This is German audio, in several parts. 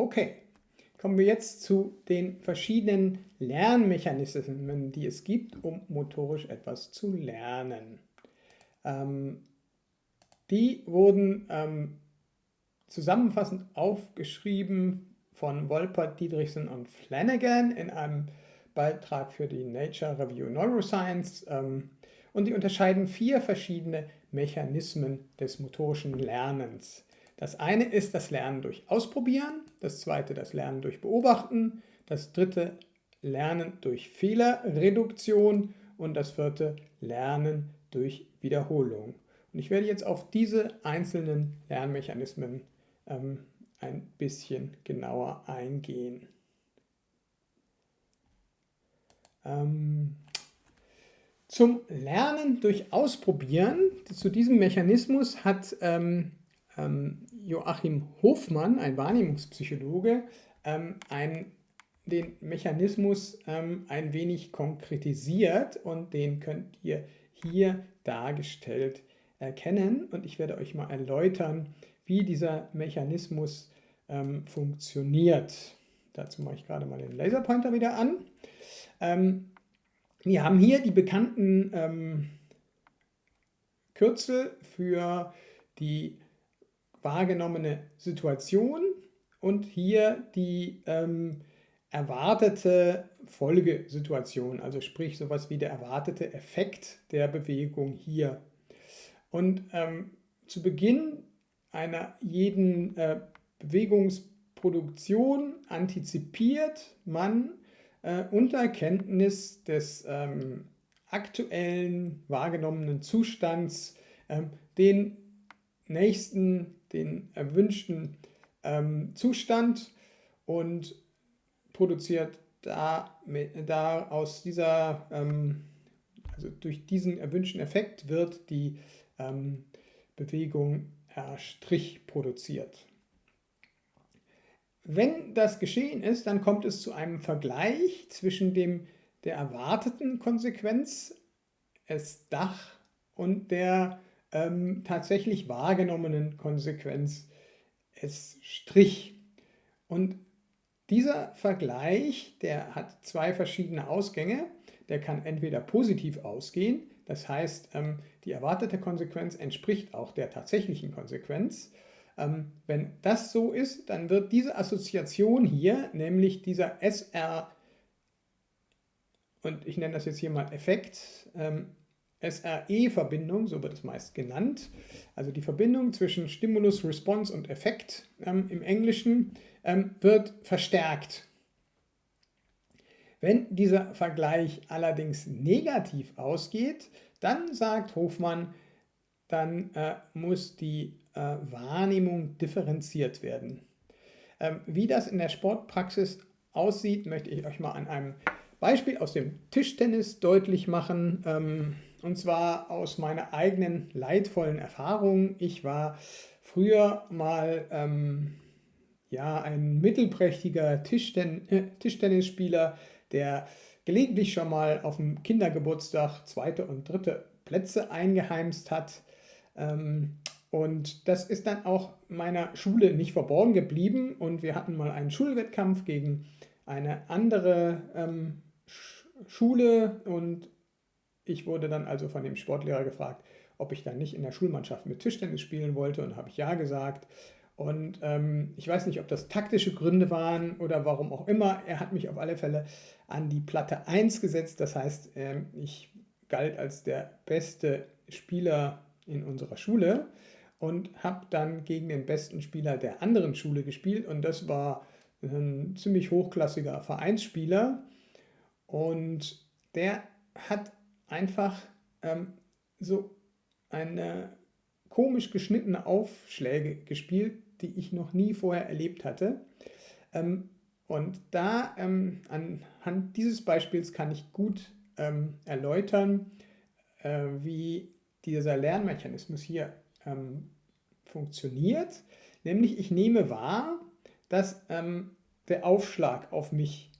Okay, kommen wir jetzt zu den verschiedenen Lernmechanismen, die es gibt, um motorisch etwas zu lernen. Ähm, die wurden ähm, zusammenfassend aufgeschrieben von Wolpert, Dietrichson und Flanagan in einem Beitrag für die Nature Review Neuroscience ähm, und die unterscheiden vier verschiedene Mechanismen des motorischen Lernens. Das eine ist das Lernen durch Ausprobieren, das zweite das Lernen durch Beobachten, das dritte Lernen durch Fehlerreduktion und das vierte Lernen durch Wiederholung. Und ich werde jetzt auf diese einzelnen Lernmechanismen ähm, ein bisschen genauer eingehen. Ähm, zum Lernen durch Ausprobieren, zu diesem Mechanismus hat ähm, Joachim Hofmann, ein Wahrnehmungspsychologe, ähm, ein, den Mechanismus ähm, ein wenig konkretisiert und den könnt ihr hier dargestellt erkennen. Und ich werde euch mal erläutern, wie dieser Mechanismus ähm, funktioniert. Dazu mache ich gerade mal den Laserpointer wieder an. Ähm, wir haben hier die bekannten ähm, Kürzel für die wahrgenommene Situation und hier die ähm, erwartete Folgesituation, also sprich sowas wie der erwartete Effekt der Bewegung hier. Und ähm, zu Beginn einer jeden äh, Bewegungsproduktion antizipiert man äh, unter Kenntnis des ähm, aktuellen wahrgenommenen Zustands ähm, den nächsten, den erwünschten ähm, Zustand und produziert da, da aus dieser, ähm, also durch diesen erwünschten Effekt wird die ähm, Bewegung R' produziert. Wenn das geschehen ist, dann kommt es zu einem Vergleich zwischen dem, der erwarteten Konsequenz, S und der ähm, tatsächlich wahrgenommenen Konsequenz, S'. Und dieser Vergleich, der hat zwei verschiedene Ausgänge. Der kann entweder positiv ausgehen, das heißt, ähm, die erwartete Konsequenz entspricht auch der tatsächlichen Konsequenz. Ähm, wenn das so ist, dann wird diese Assoziation hier, nämlich dieser SR, und ich nenne das jetzt hier mal Effekt, ähm, SRE-Verbindung, so wird es meist genannt, also die Verbindung zwischen Stimulus, Response und Effekt ähm, im Englischen, ähm, wird verstärkt. Wenn dieser Vergleich allerdings negativ ausgeht, dann sagt Hofmann, dann äh, muss die äh, Wahrnehmung differenziert werden. Ähm, wie das in der Sportpraxis aussieht, möchte ich euch mal an einem Beispiel aus dem Tischtennis deutlich machen. Und zwar aus meiner eigenen leidvollen Erfahrung. Ich war früher mal ähm, ja, ein mittelprächtiger Tischten äh, Tischtennisspieler, der gelegentlich schon mal auf dem Kindergeburtstag zweite und dritte Plätze eingeheimst hat. Ähm, und das ist dann auch meiner Schule nicht verborgen geblieben und wir hatten mal einen Schulwettkampf gegen eine andere ähm, Schule und ich wurde dann also von dem Sportlehrer gefragt, ob ich dann nicht in der Schulmannschaft mit Tischtennis spielen wollte und habe ich ja gesagt. Und ähm, ich weiß nicht, ob das taktische Gründe waren oder warum auch immer. Er hat mich auf alle Fälle an die Platte 1 gesetzt. Das heißt, ähm, ich galt als der beste Spieler in unserer Schule und habe dann gegen den besten Spieler der anderen Schule gespielt und das war ein ziemlich hochklassiger Vereinsspieler und der hat einfach ähm, so eine komisch geschnittene Aufschläge gespielt, die ich noch nie vorher erlebt hatte. Ähm, und da ähm, anhand dieses Beispiels kann ich gut ähm, erläutern, äh, wie dieser Lernmechanismus hier ähm, funktioniert. Nämlich ich nehme wahr, dass ähm, der Aufschlag auf mich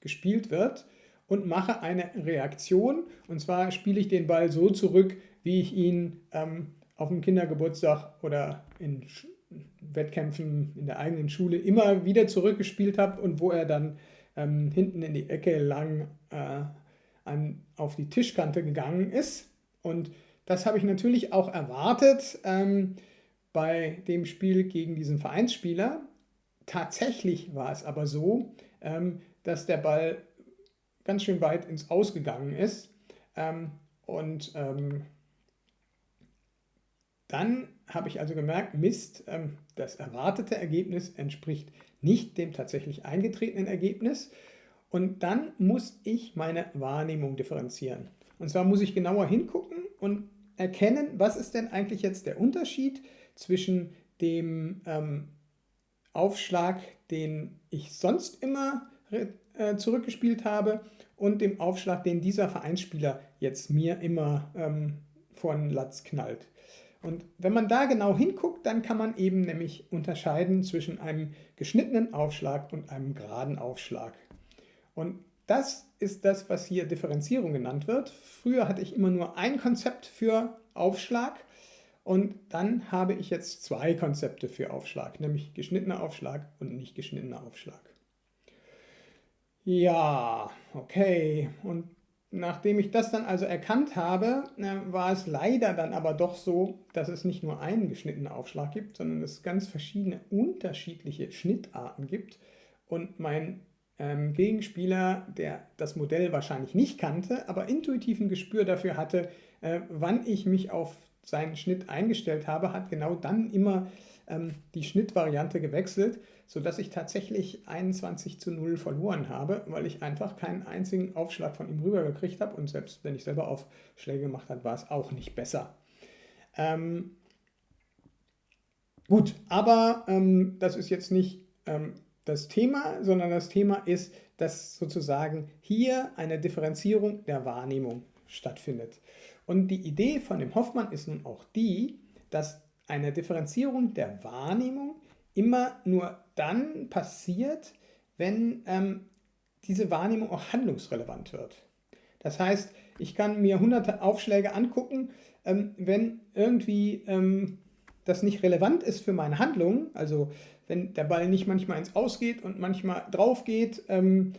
gespielt wird und mache eine Reaktion. Und zwar spiele ich den Ball so zurück, wie ich ihn ähm, auf dem Kindergeburtstag oder in Wettkämpfen in der eigenen Schule immer wieder zurückgespielt habe und wo er dann ähm, hinten in die Ecke lang äh, an, auf die Tischkante gegangen ist. Und das habe ich natürlich auch erwartet ähm, bei dem Spiel gegen diesen Vereinsspieler. Tatsächlich war es aber so, ähm, dass der Ball ganz schön weit ins Ausgegangen ist. Ähm, und ähm, dann habe ich also gemerkt, Mist, ähm, das erwartete Ergebnis entspricht nicht dem tatsächlich eingetretenen Ergebnis. Und dann muss ich meine Wahrnehmung differenzieren. Und zwar muss ich genauer hingucken und erkennen, was ist denn eigentlich jetzt der Unterschied zwischen dem ähm, Aufschlag, den ich sonst immer äh, zurückgespielt habe und dem Aufschlag, den dieser Vereinsspieler jetzt mir immer ähm, vor den Latz knallt. Und wenn man da genau hinguckt, dann kann man eben nämlich unterscheiden zwischen einem geschnittenen Aufschlag und einem geraden Aufschlag. Und das ist das, was hier Differenzierung genannt wird. Früher hatte ich immer nur ein Konzept für Aufschlag und dann habe ich jetzt zwei Konzepte für Aufschlag, nämlich geschnittener Aufschlag und nicht geschnittener Aufschlag. Ja, okay. Und nachdem ich das dann also erkannt habe, äh, war es leider dann aber doch so, dass es nicht nur einen geschnittenen Aufschlag gibt, sondern es ganz verschiedene unterschiedliche Schnittarten gibt. Und mein ähm, Gegenspieler, der das Modell wahrscheinlich nicht kannte, aber intuitiv ein Gespür dafür hatte, äh, wann ich mich auf seinen Schnitt eingestellt habe, hat genau dann immer ähm, die Schnittvariante gewechselt, sodass ich tatsächlich 21 zu 0 verloren habe, weil ich einfach keinen einzigen Aufschlag von ihm rübergekriegt habe und selbst wenn ich selber Aufschläge gemacht habe, war es auch nicht besser. Ähm, gut, aber ähm, das ist jetzt nicht ähm, das Thema, sondern das Thema ist, dass sozusagen hier eine Differenzierung der Wahrnehmung stattfindet. Und die Idee von dem Hoffmann ist nun auch die, dass eine Differenzierung der Wahrnehmung immer nur dann passiert, wenn ähm, diese Wahrnehmung auch handlungsrelevant wird. Das heißt, ich kann mir hunderte Aufschläge angucken, ähm, wenn irgendwie ähm, das nicht relevant ist für meine Handlung, also wenn der Ball nicht manchmal ins Ausgeht und manchmal drauf geht, ähm,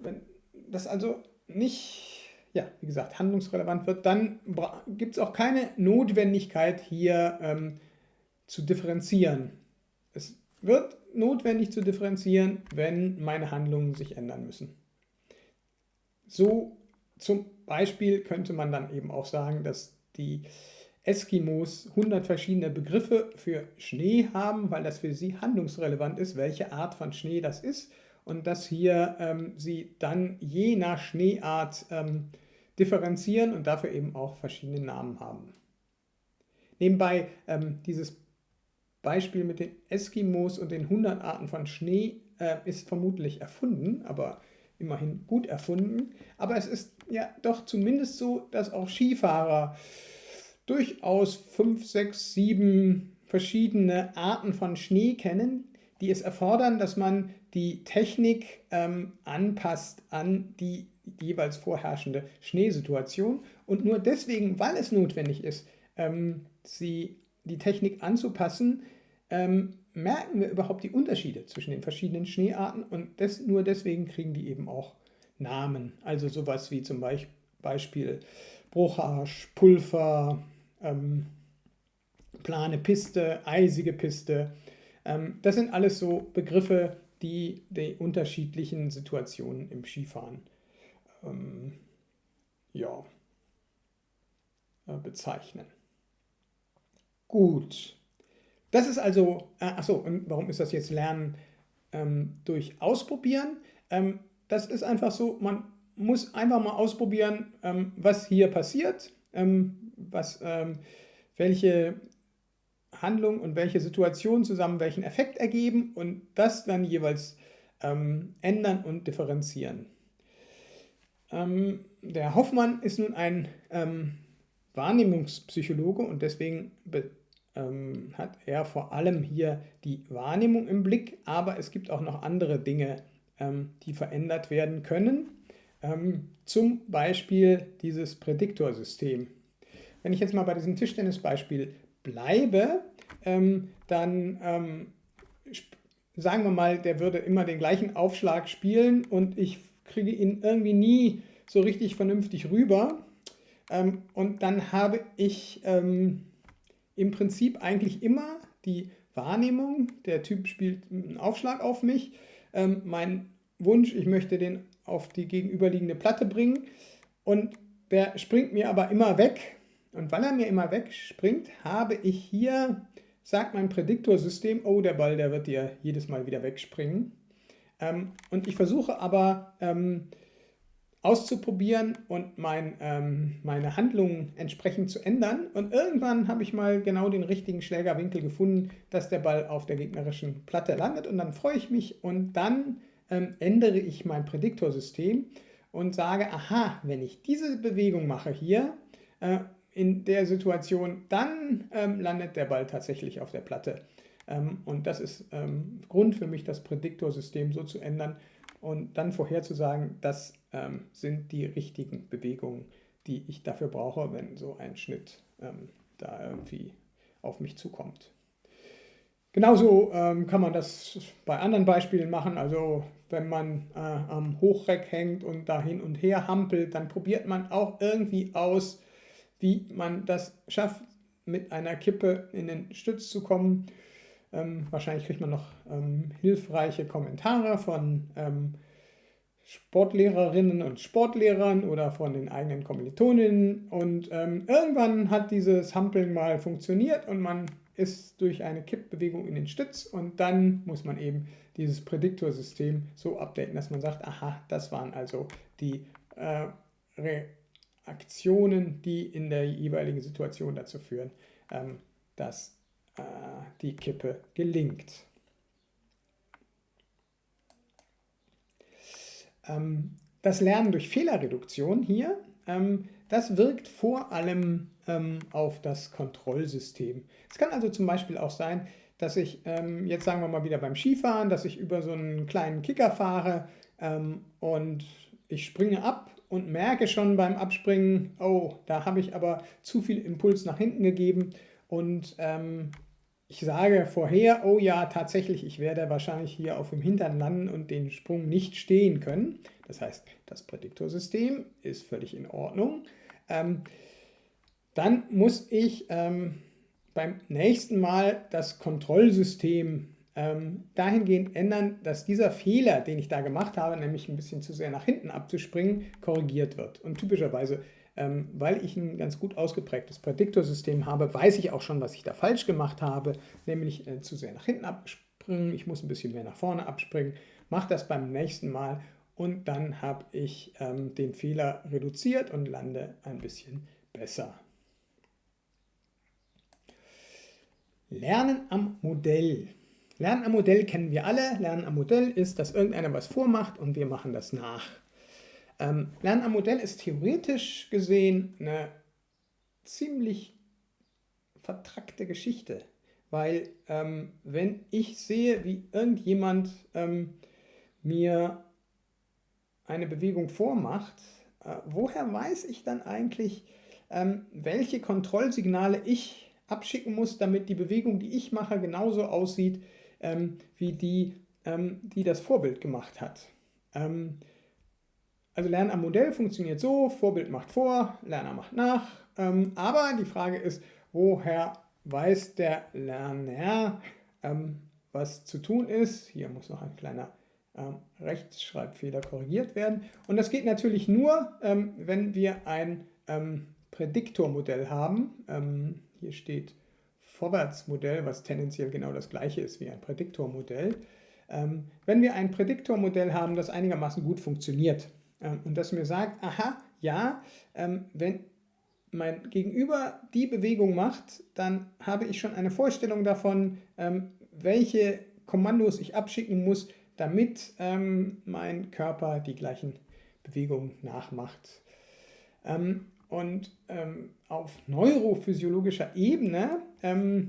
wenn das also nicht, ja, wie gesagt, handlungsrelevant wird, dann gibt es auch keine Notwendigkeit hier ähm, zu differenzieren. Es wird notwendig zu differenzieren, wenn meine Handlungen sich ändern müssen. So zum Beispiel könnte man dann eben auch sagen, dass die Eskimos 100 verschiedene Begriffe für Schnee haben, weil das für sie handlungsrelevant ist, welche Art von Schnee das ist und dass hier ähm, sie dann je nach Schneeart ähm, differenzieren und dafür eben auch verschiedene Namen haben. Nebenbei ähm, dieses Beispiel mit den Eskimos und den 100 Arten von Schnee äh, ist vermutlich erfunden, aber immerhin gut erfunden. Aber es ist ja doch zumindest so, dass auch Skifahrer durchaus fünf, sechs, sieben verschiedene Arten von Schnee kennen, die es erfordern, dass man die Technik ähm, anpasst an die jeweils vorherrschende Schneesituation. Und nur deswegen, weil es notwendig ist, ähm, sie die Technik anzupassen, ähm, merken wir überhaupt die Unterschiede zwischen den verschiedenen Schneearten und des, nur deswegen kriegen die eben auch Namen. Also sowas wie zum Beispiel Brucharsch, Pulver, ähm, plane Piste, eisige Piste. Ähm, das sind alles so Begriffe, die die unterschiedlichen Situationen im Skifahren ähm, ja, äh, bezeichnen. Gut. Das ist also, äh, achso, warum ist das jetzt Lernen ähm, durch Ausprobieren? Ähm, das ist einfach so, man muss einfach mal ausprobieren, ähm, was hier passiert, ähm, was, ähm, welche Handlung und welche Situation zusammen welchen Effekt ergeben und das dann jeweils ähm, ändern und differenzieren. Der Hoffmann ist nun ein Wahrnehmungspsychologe und deswegen ähm, hat er vor allem hier die Wahrnehmung im Blick, aber es gibt auch noch andere Dinge, ähm, die verändert werden können. Ähm, zum Beispiel dieses Prädiktorsystem. Wenn ich jetzt mal bei diesem Tischtennisbeispiel bleibe, ähm, dann ähm, sagen wir mal, der würde immer den gleichen Aufschlag spielen und ich kriege ihn irgendwie nie so richtig vernünftig rüber. Ähm, und dann habe ich ähm, im Prinzip eigentlich immer die Wahrnehmung, der Typ spielt einen Aufschlag auf mich, ähm, mein Wunsch, ich möchte den auf die gegenüberliegende Platte bringen und der springt mir aber immer weg. Und weil er mir immer wegspringt, habe ich hier, sagt mein Prädiktorsystem, oh, der Ball, der wird dir jedes Mal wieder wegspringen. Ähm, und ich versuche aber ähm, auszuprobieren und mein, ähm, meine Handlungen entsprechend zu ändern. Und irgendwann habe ich mal genau den richtigen Schlägerwinkel gefunden, dass der Ball auf der gegnerischen Platte landet. Und dann freue ich mich und dann ähm, ändere ich mein Prädiktorsystem und sage, aha, wenn ich diese Bewegung mache hier, äh, in der Situation, dann ähm, landet der Ball tatsächlich auf der Platte. Ähm, und das ist ähm, Grund für mich, das Prädiktorsystem so zu ändern und dann vorherzusagen, das ähm, sind die richtigen Bewegungen, die ich dafür brauche, wenn so ein Schnitt da irgendwie auf mich zukommt. Genauso ähm, kann man das bei anderen Beispielen machen. Also wenn man äh, am Hochreck hängt und da hin und her hampelt, dann probiert man auch irgendwie aus, wie man das schafft, mit einer Kippe in den Stütz zu kommen. Ähm, wahrscheinlich kriegt man noch ähm, hilfreiche Kommentare von ähm, Sportlehrerinnen und Sportlehrern oder von den eigenen Kommilitoninnen. Und ähm, irgendwann hat dieses Hampeln mal funktioniert und man ist durch eine Kippbewegung in den Stütz und dann muss man eben dieses Prädiktorsystem so updaten, dass man sagt, aha, das waren also die äh, Reaktionen, die in der jeweiligen Situation dazu führen, ähm, dass äh, die Kippe gelingt. Ähm, das Lernen durch Fehlerreduktion hier, ähm, das wirkt vor allem ähm, auf das Kontrollsystem. Es kann also zum Beispiel auch sein, dass ich, jetzt sagen wir mal wieder beim Skifahren, dass ich über so einen kleinen Kicker fahre und ich springe ab und merke schon beim Abspringen, oh, da habe ich aber zu viel Impuls nach hinten gegeben und ähm, ich sage vorher, oh ja, tatsächlich, ich werde wahrscheinlich hier auf dem Hintern landen und den Sprung nicht stehen können. Das heißt, das Prädiktorsystem ist völlig in Ordnung. Ähm, dann muss ich ähm, beim nächsten Mal das Kontrollsystem ähm, dahingehend ändern, dass dieser Fehler, den ich da gemacht habe, nämlich ein bisschen zu sehr nach hinten abzuspringen, korrigiert wird. Und typischerweise ähm, weil ich ein ganz gut ausgeprägtes Prädiktorsystem habe, weiß ich auch schon, was ich da falsch gemacht habe, nämlich äh, zu sehr nach hinten abspringen, ich muss ein bisschen mehr nach vorne abspringen, mache das beim nächsten Mal und dann habe ich ähm, den Fehler reduziert und lande ein bisschen besser. Lernen am Modell. Lernen am Modell kennen wir alle. Lernen am Modell ist, dass irgendeiner was vormacht und wir machen das nach. Ähm, Lernen am Modell ist theoretisch gesehen eine ziemlich vertrackte Geschichte, weil ähm, wenn ich sehe, wie irgendjemand ähm, mir eine Bewegung vormacht, äh, woher weiß ich dann eigentlich, ähm, welche Kontrollsignale ich abschicken muss, damit die Bewegung, die ich mache, genauso aussieht ähm, wie die, ähm, die das Vorbild gemacht hat. Also Lernen am Modell funktioniert so, Vorbild macht vor, Lerner macht nach. Ähm, aber die Frage ist, woher weiß der Lerner, ähm, was zu tun ist? Hier muss noch ein kleiner ähm, Rechtschreibfehler korrigiert werden. Und das geht natürlich nur, ähm, wenn wir ein ähm, Prädiktormodell haben. Ähm, hier steht Vorwärtsmodell, was tendenziell genau das gleiche ist wie ein Prädiktormodell. wenn wir ein Prädiktormodell haben, das einigermaßen gut funktioniert, und das mir sagt, aha, ja, ähm, wenn mein Gegenüber die Bewegung macht, dann habe ich schon eine Vorstellung davon, ähm, welche Kommandos ich abschicken muss, damit mein Körper die gleichen Bewegungen nachmacht. und auf neurophysiologischer Ebene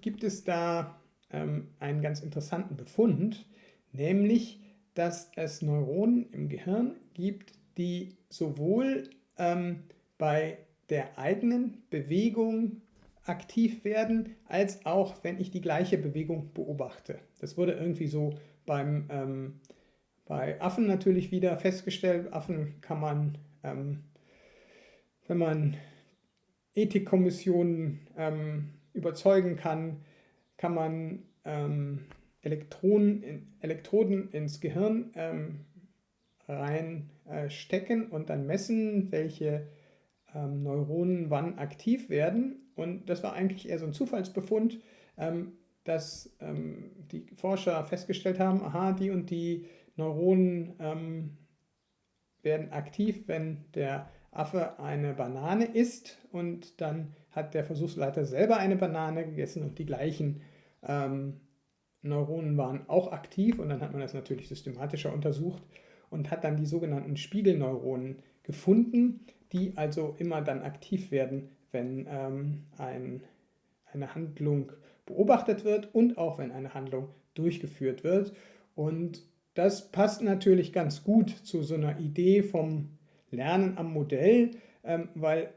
gibt es da einen ganz interessanten Befund, nämlich, dass es Neuronen im Gehirn gibt, die sowohl ähm, bei der eigenen Bewegung aktiv werden, als auch wenn ich die gleiche Bewegung beobachte. Das wurde irgendwie so beim, ähm, bei Affen natürlich wieder festgestellt. Affen kann man, ähm, wenn man Ethikkommissionen ähm, überzeugen kann, kann man ähm, Elektronen, Elektroden ins Gehirn ähm, äh, und dann messen, welche ähm, Neuronen wann aktiv werden. Und das war eigentlich eher so ein Zufallsbefund, ähm, dass ähm, die Forscher festgestellt haben, aha, die und die Neuronen ähm, werden aktiv, wenn der Affe eine Banane isst und dann hat der Versuchsleiter selber eine Banane gegessen und die gleichen ähm, Neuronen waren auch aktiv und dann hat man das natürlich systematischer untersucht und hat dann die sogenannten Spiegelneuronen gefunden, die also immer dann aktiv werden, wenn ähm, ein, eine Handlung beobachtet wird und auch wenn eine Handlung durchgeführt wird. Und das passt natürlich ganz gut zu so einer Idee vom Lernen am Modell, ähm, weil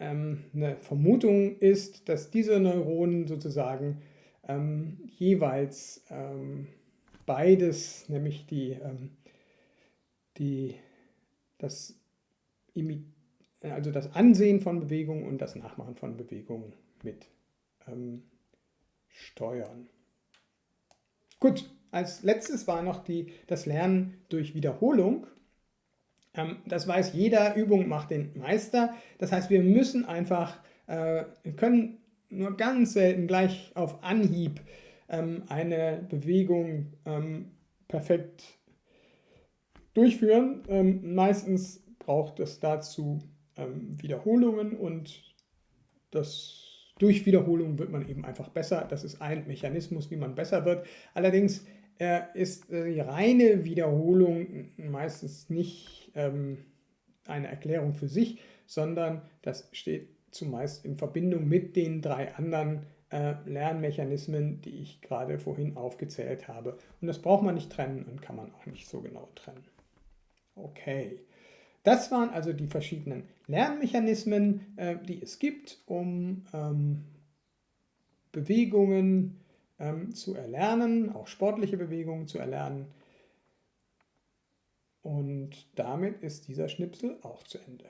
ähm, eine Vermutung ist, dass diese Neuronen sozusagen ähm, jeweils ähm, beides, nämlich die, ähm, die, das, also das Ansehen von Bewegungen und das Nachmachen von Bewegungen mit ähm, steuern. Gut, als letztes war noch die, das Lernen durch Wiederholung. Ähm, das weiß jeder, Übung macht den Meister. Das heißt, wir müssen einfach, äh, können nur ganz selten gleich auf Anhieb ähm, eine Bewegung ähm, perfekt durchführen. Ähm, meistens braucht es dazu ähm, Wiederholungen und das durch Wiederholung wird man eben einfach besser. Das ist ein Mechanismus, wie man besser wird. Allerdings äh, ist äh, die reine Wiederholung meistens nicht ähm, eine Erklärung für sich, sondern das steht zumeist in Verbindung mit den drei anderen äh, Lernmechanismen, die ich gerade vorhin aufgezählt habe. Und das braucht man nicht trennen und kann man auch nicht so genau trennen. Okay, das waren also die verschiedenen Lernmechanismen, äh, die es gibt, um ähm, Bewegungen ähm, zu erlernen, auch sportliche Bewegungen zu erlernen. Und damit ist dieser Schnipsel auch zu Ende.